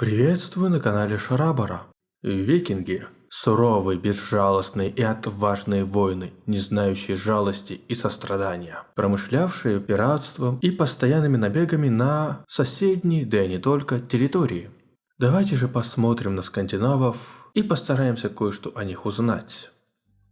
Приветствую на канале Шарабара. Викинги – суровые, безжалостные и отважные воины, не знающие жалости и сострадания, промышлявшие пиратством и постоянными набегами на соседние, да и не только, территории. Давайте же посмотрим на скандинавов и постараемся кое-что о них узнать.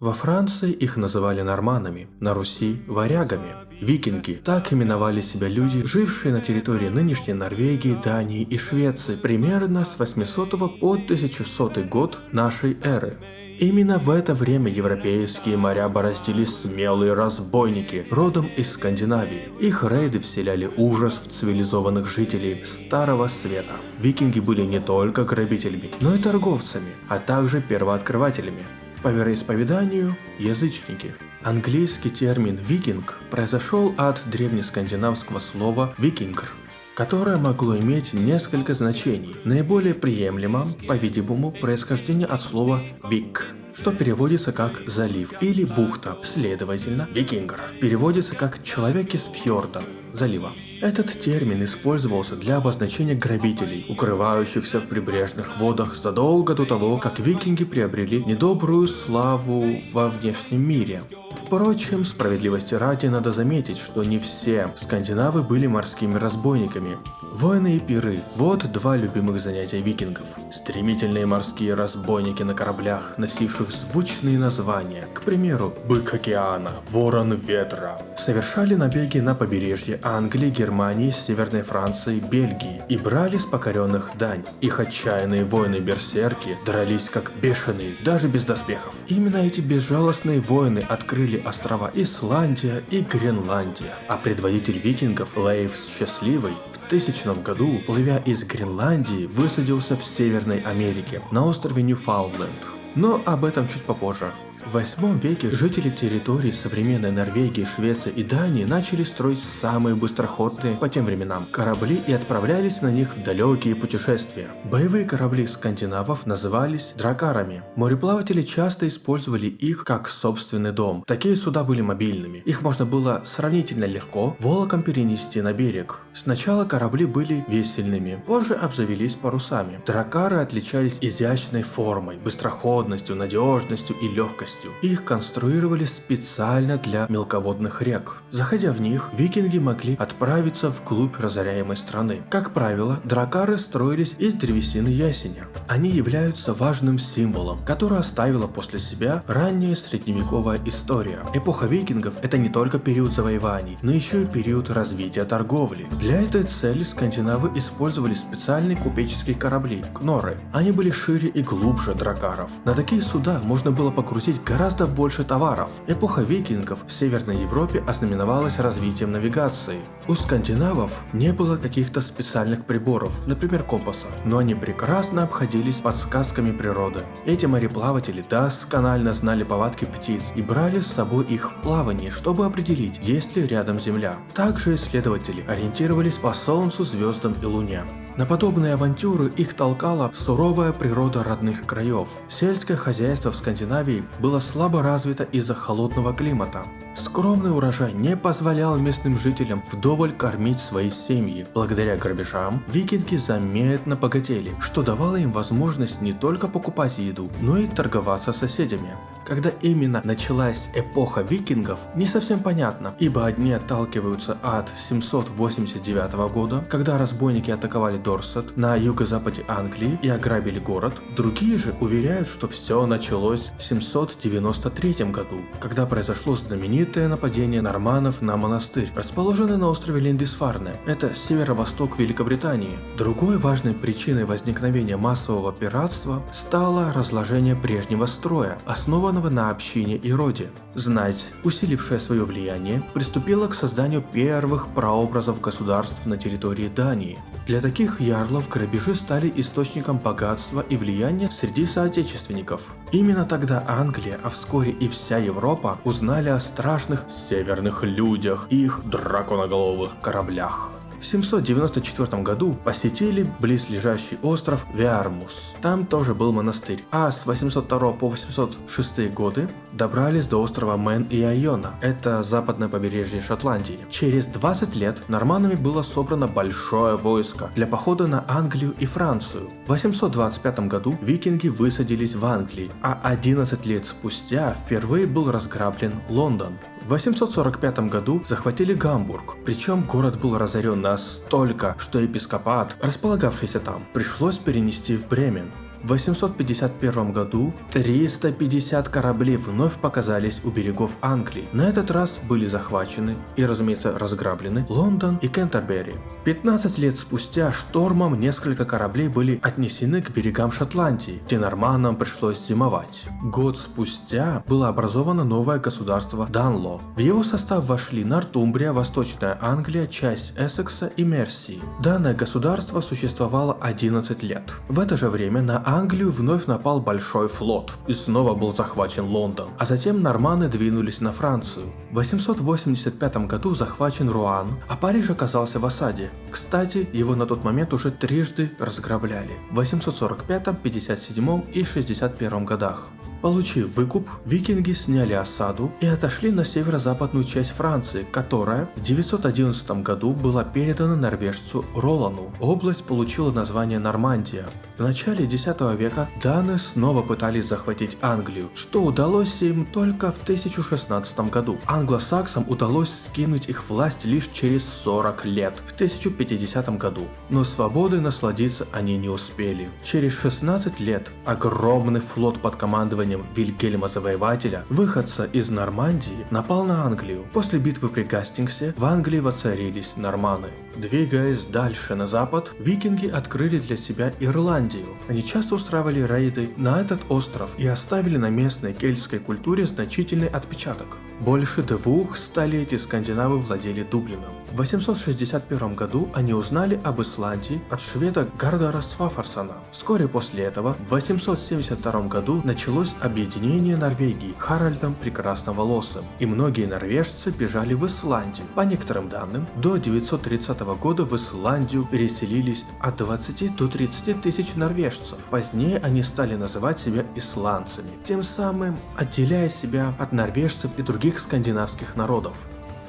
Во Франции их называли норманами, на Руси – варягами. Викинги – так именовали себя люди, жившие на территории нынешней Норвегии, Дании и Швеции примерно с 800 по 1100 год нашей эры. Именно в это время европейские моря бороздили смелые разбойники, родом из Скандинавии. Их рейды вселяли ужас в цивилизованных жителей Старого Света. Викинги были не только грабителями, но и торговцами, а также первооткрывателями. По вероисповеданию – язычники. Английский термин «викинг» произошел от древнескандинавского слова «викингр», которое могло иметь несколько значений. Наиболее приемлемо, по-видимому, происхождение от слова «вик», что переводится как «залив» или «бухта». Следовательно, «викингр» переводится как «человек из фьорда», залива. Этот термин использовался для обозначения грабителей, укрывающихся в прибрежных водах задолго до того, как викинги приобрели недобрую славу во внешнем мире. Впрочем, справедливости ради надо заметить, что не все скандинавы были морскими разбойниками. Войны и пиры – вот два любимых занятия викингов. Стремительные морские разбойники на кораблях, носивших звучные названия, к примеру, Бык океана, Ворон ветра, совершали набеги на побережье Англии, Германии, Северной Франции, Бельгии и брали с покоренных дань. Их отчаянные воины-берсерки дрались как бешеные, даже без доспехов. Именно эти безжалостные воины открыли острова Исландия и Гренландия, а предводитель викингов Лейв Счастливый в тысячном году, плывя из Гренландии, высадился в Северной Америке, на острове Ньюфаундленд. Но об этом чуть попозже. В 8 веке жители территорий современной Норвегии, Швеции и Дании начали строить самые быстроходные по тем временам корабли и отправлялись на них в далекие путешествия. Боевые корабли скандинавов назывались дракарами. Мореплаватели часто использовали их как собственный дом. Такие суда были мобильными. Их можно было сравнительно легко волоком перенести на берег. Сначала корабли были весельными, позже обзавелись парусами. Дракары отличались изящной формой, быстроходностью, надежностью и легкостью скоростью. Их конструировали специально для мелководных рек. Заходя в них, викинги могли отправиться вглубь разоряемой страны. Как правило, дракары строились из древесины ясеня. Они являются важным символом, который оставила после себя ранняя средневековая история. Эпоха викингов – это не только период завоеваний, но еще и период развития торговли. Для этой цели скандинавы использовали специальные купеческие корабли – кноры. Они были шире и глубже дракаров. На такие суда можно было погрузить гораздо больше товаров. Эпоха викингов в Северной Европе ознаменовалась развитием навигации. У скандинавов не было каких-то специальных приборов, например компаса, но они прекрасно обходились подсказками природы. Эти мореплаватели досконально знали повадки птиц и брали с собой их в плавание, чтобы определить, есть ли рядом земля. Также исследователи ориентировались по солнцу, звездам и луне. На подобные авантюры их толкала суровая природа родных краев. Сельское хозяйство в Скандинавии было слабо развито из-за холодного климата. Скромный урожай не позволял местным жителям вдоволь кормить свои семьи. Благодаря грабежам викинги заметно богатели, что давало им возможность не только покупать еду, но и торговаться с соседями. Когда именно началась эпоха викингов, не совсем понятно, ибо одни отталкиваются от 789 года, когда разбойники атаковали Дорсет на юго-западе Англии и ограбили город, другие же уверяют, что все началось в 793 году, когда произошло знаменитое нападение норманов на монастырь, расположенный на острове Линдисфарне, это северо-восток Великобритании. Другой важной причиной возникновения массового пиратства стало разложение прежнего строя, основанного на общине и роде. Знать, усилившая свое влияние, приступила к созданию первых прообразов государств на территории Дании. Для таких ярлов грабежи стали источником богатства и влияния среди соотечественников. Именно тогда Англия, а вскоре и вся Европа узнали о страшных северных людях и их драконоголовых кораблях. В 794 году посетили близлежащий остров Виармус. Там тоже был монастырь. А с 802 по 806 годы добрались до острова Мэн и Айона. Это западное побережье Шотландии. Через 20 лет норманами было собрано большое войско для похода на Англию и Францию. В 825 году викинги высадились в Англии, а 11 лет спустя впервые был разграблен Лондон. В 845 году захватили Гамбург, причем город был разорен настолько, что епископат, располагавшийся там, пришлось перенести в Бремен. В 851 году 350 кораблей вновь показались у берегов Англии. На этот раз были захвачены и, разумеется, разграблены Лондон и Кентербери. 15 лет спустя штормом несколько кораблей были отнесены к берегам Шотландии, где норманам пришлось зимовать. Год спустя было образовано новое государство Данло. В его состав вошли Нортумбрия, Восточная Англия, часть Эссекса и Мерсии. Данное государство существовало 11 лет. В это же время на Англию вновь напал большой флот, и снова был захвачен Лондон, а затем норманы двинулись на Францию. В 885 году захвачен Руан, а Париж оказался в осаде. Кстати, его на тот момент уже трижды разграбляли в 845, 57 и 61 годах. Получив выкуп, викинги сняли осаду и отошли на северо-западную часть Франции, которая в 911 году была передана норвежцу Ролану. Область получила название Нормандия. В начале 10 века даны снова пытались захватить Англию, что удалось им только в 1016 году. Англосаксам удалось скинуть их власть лишь через 40 лет, в 1050 году. Но свободой насладиться они не успели. Через 16 лет огромный флот под командованием командованием Вильгельма Завоевателя, выходца из Нормандии, напал на Англию. После битвы при Гастингсе в Англии воцарились норманы. Двигаясь дальше на запад, викинги открыли для себя Ирландию. Они часто устраивали рейды на этот остров и оставили на местной кельтской культуре значительный отпечаток. Больше двух столетий скандинавы владели Дублином. В 861 году они узнали об Исландии от шведа Гардара Свафарсона. Вскоре после этого, в 872 году, началось объединение Норвегии Харальдом Прекрасноволосым, и многие норвежцы бежали в Исландию. По некоторым данным, до 930 года в Исландию переселились от 20 до 30 тысяч норвежцев. Позднее они стали называть себя исландцами, тем самым отделяя себя от норвежцев и других скандинавских народов.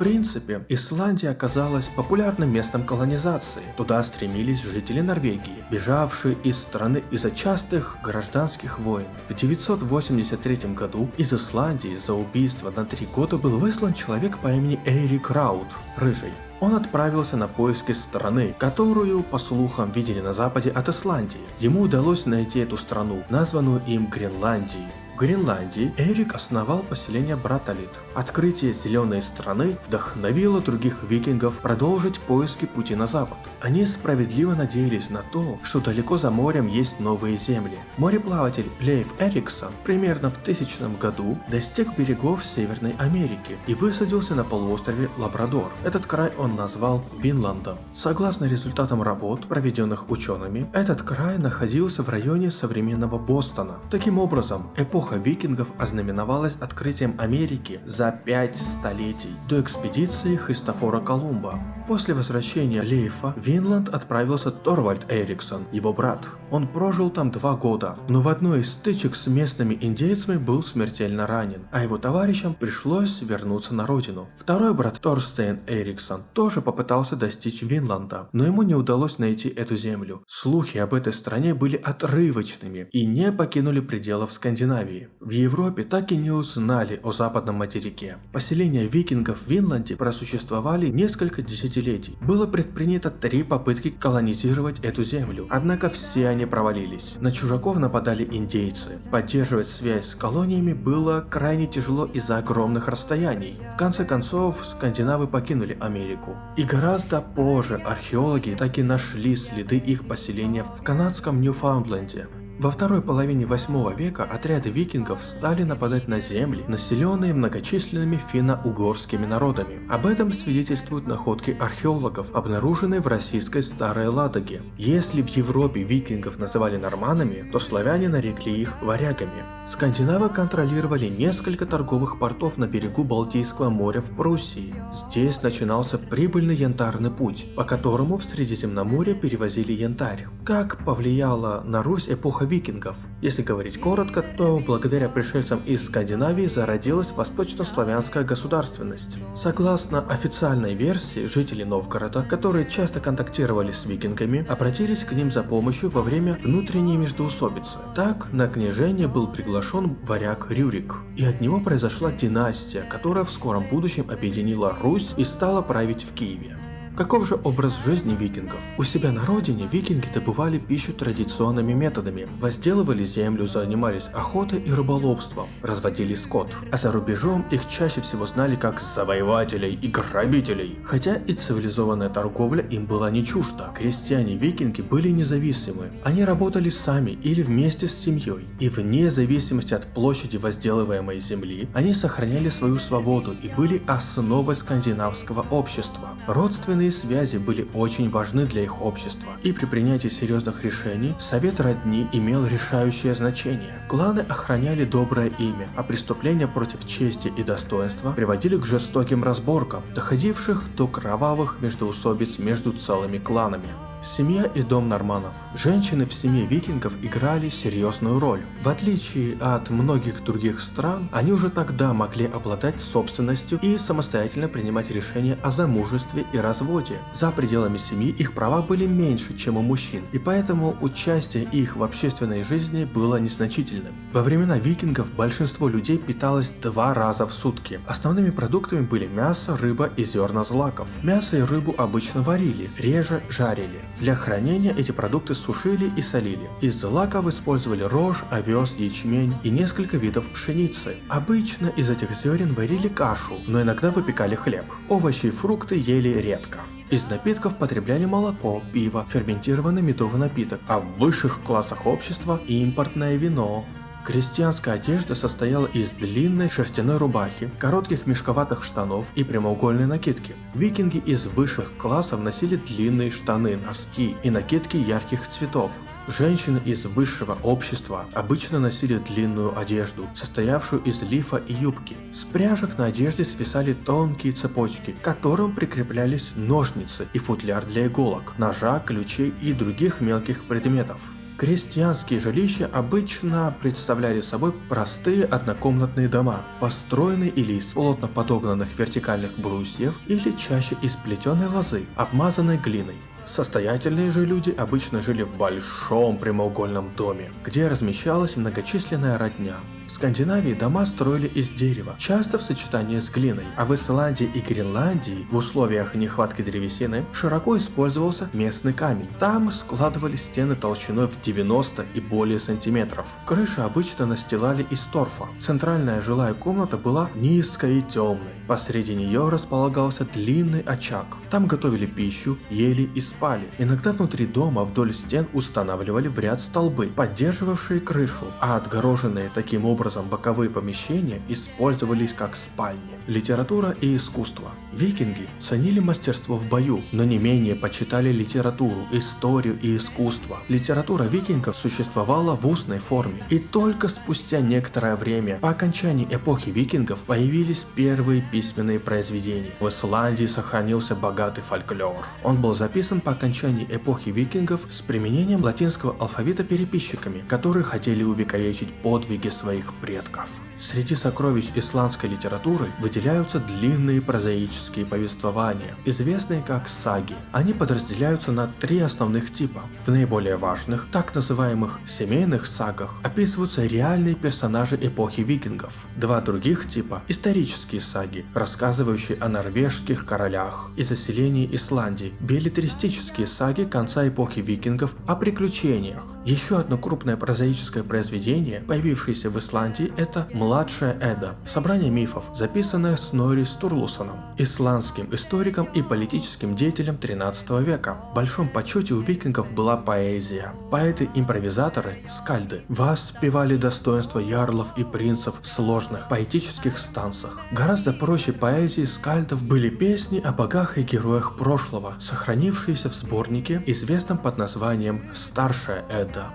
Принципе, Исландия оказалась популярным местом колонизации. Туда стремились жители Норвегии, бежавшие из страны из-за частых гражданских войн. В 983 году из Исландии за убийство на три года был выслан человек по имени Эйрик Раут, Рыжий. Он отправился на поиски страны, которую, по слухам, видели на западе от Исландии. Ему удалось найти эту страну, названную им Гренландией. Гренландии Эрик основал поселение Браталит. Открытие зеленой страны вдохновило других викингов продолжить поиски пути на запад. Они справедливо надеялись на то, что далеко за морем есть новые земли. Мореплаватель Лейф Эриксон примерно в тысячном году достиг берегов Северной Америки и высадился на полуострове Лабрадор. Этот край он назвал Винландом. Согласно результатам работ, проведенных учеными, этот край находился в районе современного Бостона. Таким образом, эпоха эпоха викингов ознаменовалась открытием Америки за пять столетий до экспедиции Христофора Колумба. После возвращения Лейфа в Винланд отправился Торвальд Эриксон, его брат. Он прожил там два года, но в одной из стычек с местными индейцами был смертельно ранен, а его товарищам пришлось вернуться на родину. Второй брат Торстейн Эриксон тоже попытался достичь Винланда, но ему не удалось найти эту землю. Слухи об этой стране были отрывочными и не покинули пределов Скандинавии. В Европе так и не узнали о западном материке. Поселения викингов в Винланде просуществовали несколько десятилетий. Было предпринято три попытки колонизировать эту землю, однако все они провалились. На чужаков нападали индейцы. Поддерживать связь с колониями было крайне тяжело из-за огромных расстояний. В конце концов, скандинавы покинули Америку. И гораздо позже археологи так и нашли следы их поселения в канадском Ньюфаундленде. Во второй половине 8 века отряды викингов стали нападать на земли, населенные многочисленными финно-угорскими народами. Об этом свидетельствуют находки археологов, обнаруженные в российской Старой Ладоге. Если в Европе викингов называли норманами, то славяне нарекли их варягами. Скандинавы контролировали несколько торговых портов на берегу Балтийского моря в Пруссии. Здесь начинался прибыльный янтарный путь, по которому в Средиземноморье перевозили янтарь. Как повлияла на Русь эпоха викингов? Если говорить коротко, то благодаря пришельцам из Скандинавии зародилась восточнославянская государственность. Согласно официальной версии, жители Новгорода, которые часто контактировали с викингами, обратились к ним за помощью во время внутренней междоусобицы. Так, на княжение был приглашен варяг Рюрик, и от него произошла династия, которая в скором будущем объединила Русь и стала править в Киеве. Каков же образ жизни викингов? У себя на родине викинги добывали пищу традиционными методами, возделывали землю, занимались охотой и рыболовством, разводили скот. А за рубежом их чаще всего знали как завоевателей и грабителей. Хотя и цивилизованная торговля им была не чужда. Крестьяне-викинги были независимы. Они работали сами или вместе с семьей. И вне зависимости от площади возделываемой земли, они сохраняли свою свободу и были основой скандинавского общества. Родственные Родственные связи были очень важны для их общества, и при принятии серьезных решений совет родни имел решающее значение. Кланы охраняли доброе имя, а преступления против чести и достоинства приводили к жестоким разборкам, доходивших до кровавых междоусобиц между целыми кланами. Семья и дом норманов. Женщины в семье викингов играли серьезную роль. В отличие от многих других стран, они уже тогда могли обладать собственностью и самостоятельно принимать решения о замужестве и разводе. За пределами семьи их права были меньше, чем у мужчин, и поэтому участие их в общественной жизни было незначительным. Во времена викингов большинство людей питалось два раза в сутки. Основными продуктами были мясо, рыба и зерна злаков. Мясо и рыбу обычно варили, реже жарили. Для хранения эти продукты сушили и солили. Из злаков использовали рожь, овес, ячмень и несколько видов пшеницы. Обычно из этих зерен варили кашу, но иногда выпекали хлеб. Овощи и фрукты ели редко. Из напитков потребляли молоко, пиво, ферментированный медовый напиток, а в высших классах общества импортное вино. Крестьянская одежда состояла из длинной шерстяной рубахи, коротких мешковатых штанов и прямоугольной накидки. Викинги из высших классов носили длинные штаны, носки и накидки ярких цветов. Женщины из высшего общества обычно носили длинную одежду, состоявшую из лифа и юбки. С пряжек на одежде свисали тонкие цепочки, к которым прикреплялись ножницы и футляр для иголок, ножа, ключей и других мелких предметов. Крестьянские жилища обычно представляли собой простые однокомнатные дома, построенные или из плотно подогнанных вертикальных брусьев, или чаще из плетеной лозы, обмазанной глиной. Состоятельные же люди обычно жили в большом прямоугольном доме, где размещалась многочисленная родня. В Скандинавии дома строили из дерева, часто в сочетании с глиной, а в Исландии и Гренландии в условиях нехватки древесины широко использовался местный камень. Там складывали стены толщиной в 90 и более сантиметров. Крыши обычно настилали из торфа. Центральная жилая комната была низкой и темной. Посреди нее располагался длинный очаг. Там готовили пищу, ели и спали. Иногда внутри дома вдоль стен устанавливали в ряд столбы, поддерживавшие крышу, а отгороженные таким образом боковые помещения использовались как спальни. Литература и искусство. Викинги ценили мастерство в бою, но не менее почитали литературу, историю и искусство. Литература викингов существовала в устной форме, и только спустя некоторое время, по окончании эпохи викингов, появились первые письменные произведения. В Исландии сохранился богатый фольклор. Он был записан по окончании эпохи викингов с применением латинского алфавита переписчиками, которые хотели увековечить подвиги своих предков. Среди сокровищ исландской литературы выделяются длинные прозаические повествования, известные как саги. Они подразделяются на три основных типа. В наиболее важных, так называемых семейных сагах, описываются реальные персонажи эпохи викингов. Два других типа – исторические саги, рассказывающие о норвежских королях и заселении Исландии, билетристические саги конца эпохи викингов о приключениях. Еще одно крупное прозаическое произведение, появившееся в Исландии, это «Младенец Младшая Эда. Собрание мифов, записанное Снори Стурлусоном, исландским историком и политическим деятелем 13 века. В большом почете у викингов была поэзия. Поэты-импровизаторы, скальды, воспевали достоинства ярлов и принцев в сложных поэтических станцах. Гораздо проще поэзии скальдов были песни о богах и героях прошлого, сохранившиеся в сборнике, известном под названием «Старшая Эда».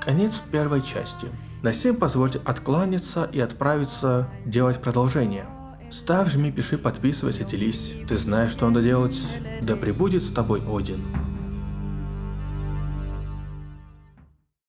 Конец первой части. На всем позвольте откланяться и отправиться делать продолжение. Ставь, жми, пиши, подписывайся, делись. Ты знаешь, что надо делать. Да пребудет с тобой Один.